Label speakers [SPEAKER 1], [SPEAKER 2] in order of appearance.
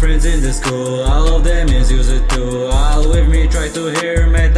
[SPEAKER 1] friends in the school. All of them is used to. All with me try to hear me